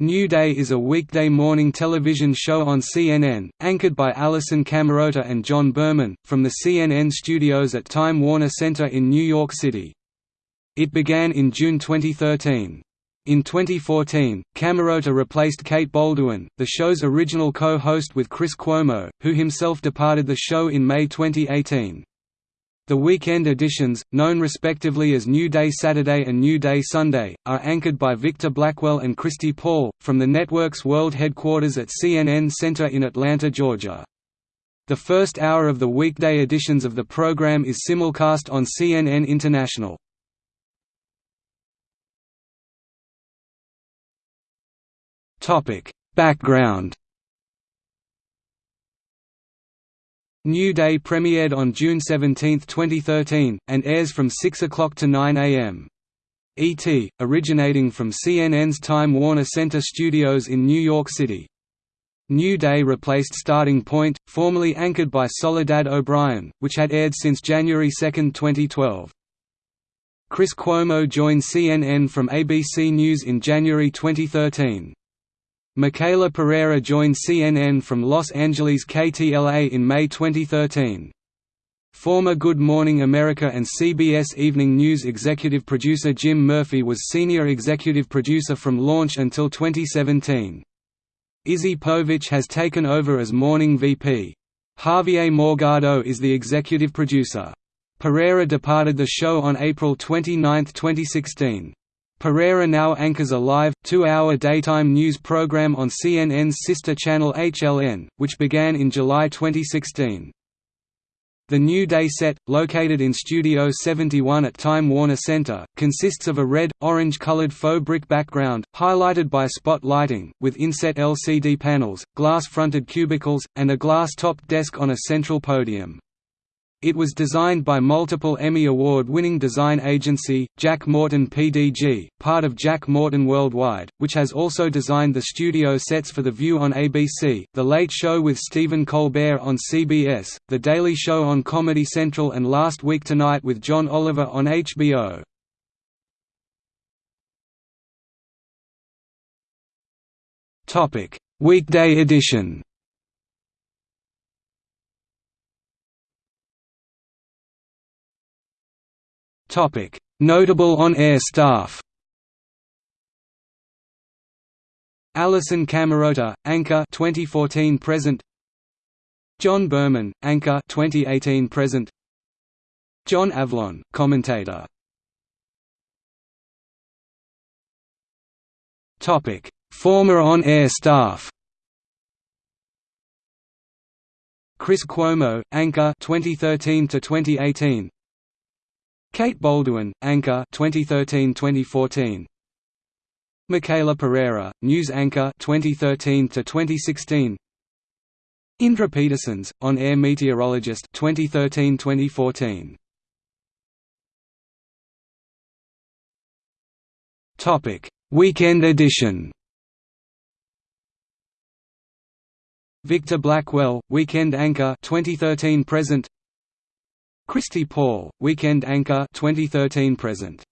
New Day is a weekday morning television show on CNN, anchored by Alisyn Camerota and John Berman, from the CNN studios at Time Warner Center in New York City. It began in June 2013. In 2014, Camerota replaced Kate Bolduan, the show's original co-host with Chris Cuomo, who himself departed the show in May 2018. The weekend editions, known respectively as New Day Saturday and New Day Sunday, are anchored by Victor Blackwell and Christi Paul, from the network's world headquarters at CNN Center in Atlanta, Georgia. The first hour of the weekday editions of the program is simulcast on CNN International. Background New Day premiered on June 17, 2013, and airs from 6 o'clock to 9 am. ET, originating from CNN's Time Warner Center studios in New York City. New Day replaced Starting Point, formerly anchored by Soledad O'Brien, which had aired since January 2, 2012. Chris Cuomo joined CNN from ABC News in January 2013. Michaela Pereira joined CNN from Los Angeles KTLA in May 2013. Former Good Morning America and CBS Evening News executive producer Jim Murphy was senior executive producer from launch until 2017. Izzy Povich has taken over as morning VP. Javier Morgado is the executive producer. Pereira departed the show on April 29, 2016. Pereira now anchors a live, two-hour daytime news program on CNN's sister channel HLN, which began in July 2016. The New Day set, located in Studio 71 at Time Warner Center, consists of a red, orange-colored faux brick background, highlighted by spot lighting, with inset LCD panels, glass-fronted cubicles, and a glass-topped desk on a central podium. It was designed by multiple Emmy Award-winning design agency, Jack Morton PDG, part of Jack Morton Worldwide, which has also designed the studio sets for The View on ABC, The Late Show with Stephen Colbert on CBS, The Daily Show on Comedy Central and Last Week Tonight with John Oliver on HBO. Weekday edition Notable on-air staff. Alisyn Camerota, anchor 2014 present. John Berman, anchor 2018 present. John Avlon, commentator. Topic: Former on-air staff. Chris Cuomo, anchor 2013 to 2018. Kate Bolduan, anchor 2013-2014. Michaela Pereira, news anchor 2013 to 2016. Indra Petersons, on-air meteorologist 2013-2014. Topic: Weekend edition. Victor Blackwell, weekend anchor 2013 present. Christi Paul, weekend anchor 2013 present.